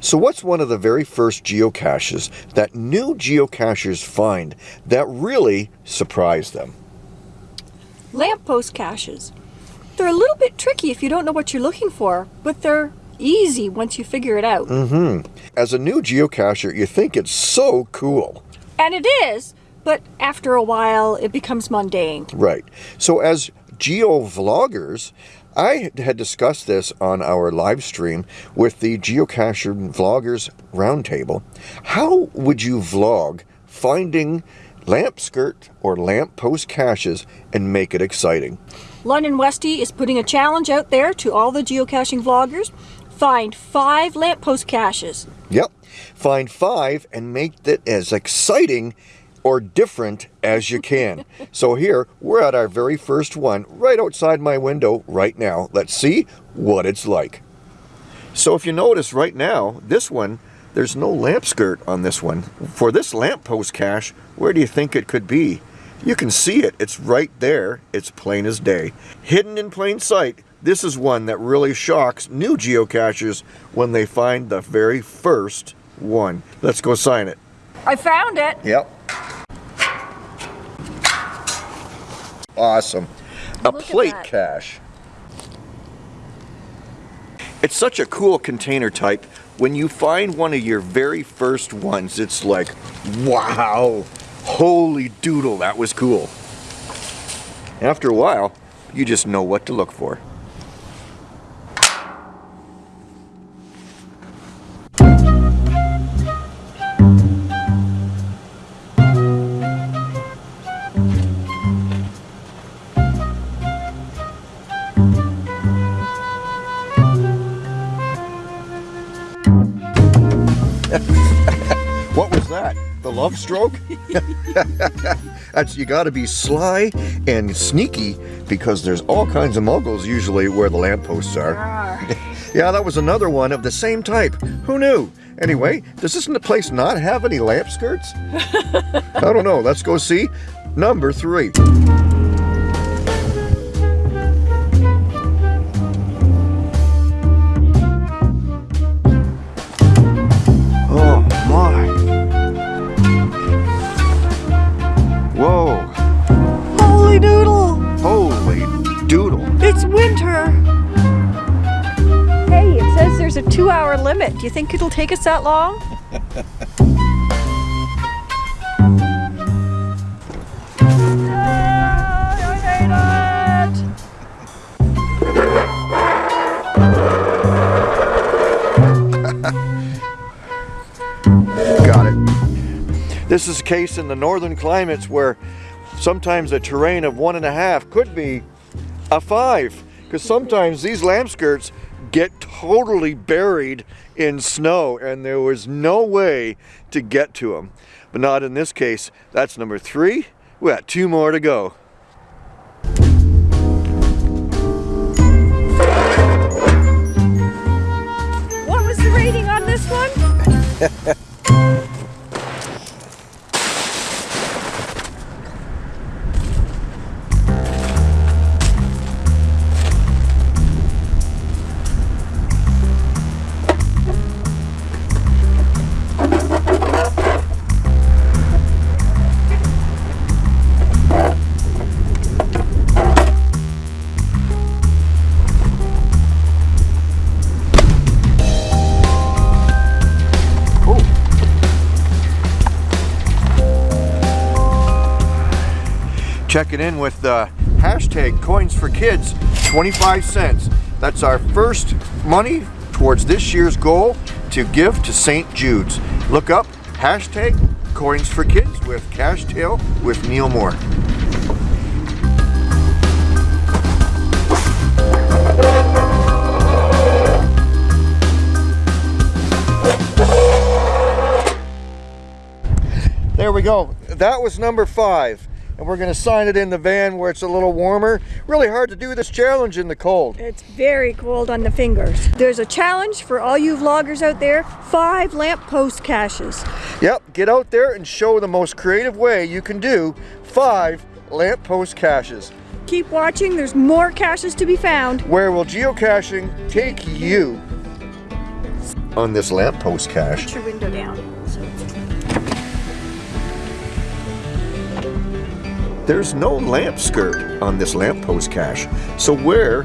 So what's one of the very first geocaches that new geocachers find that really surprise them? Lamppost caches. They're a little bit tricky if you don't know what you're looking for, but they're easy once you figure it out. Mm-hmm. As a new geocacher, you think it's so cool. And it is, but after a while it becomes mundane. Right. So as geo-vloggers, I had discussed this on our live stream with the Geocaching Vloggers Roundtable. How would you vlog finding lamp skirt or lamp post caches and make it exciting? London Westy is putting a challenge out there to all the geocaching vloggers. Find five lamppost caches. Yep. Find five and make it as exciting or different as you can. so here, we're at our very first one right outside my window right now. Let's see what it's like. So if you notice right now, this one, there's no lamp skirt on this one. For this lamppost cache, where do you think it could be? You can see it, it's right there, it's plain as day. Hidden in plain sight, this is one that really shocks new geocachers when they find the very first one. Let's go sign it. I found it. Yep. Awesome. A Look plate cache. It's such a cool container type. When you find one of your very first ones, it's like, wow, holy doodle, that was cool. After a while, you just know what to look for. What was that? The love stroke? That's you got to be sly and sneaky because there's all kinds of muggles usually where the lampposts are. yeah, that was another one of the same type. Who knew? Anyway, does this place not have any lamp skirts? I don't know. Let's go see. Number three. Two hour limit. Do you think it'll take us that long? Got it. This is a case in the northern climates where sometimes a terrain of one and a half could be a five. Because sometimes these lamp skirts get totally buried in snow and there was no way to get to them. But not in this case. That's number three. We got two more to go. What was the rating on this one? checking in with uh, hashtag coins for kids 25 cents. That's our first money towards this year's goal to give to st jude's. Look up hashtag coins for kids with cash tail with neil moore. There we go. That was number five and we're going to sign it in the van where it's a little warmer. Really hard to do this challenge in the cold. It's very cold on the fingers. There's a challenge for all you vloggers out there. Five lamppost caches. Yep, get out there and show the most creative way you can do five lamppost caches. Keep watching, there's more caches to be found. Where will geocaching take you? on this lamppost cache. Put your window down. So There's no lamp skirt on this lamppost cache. So where.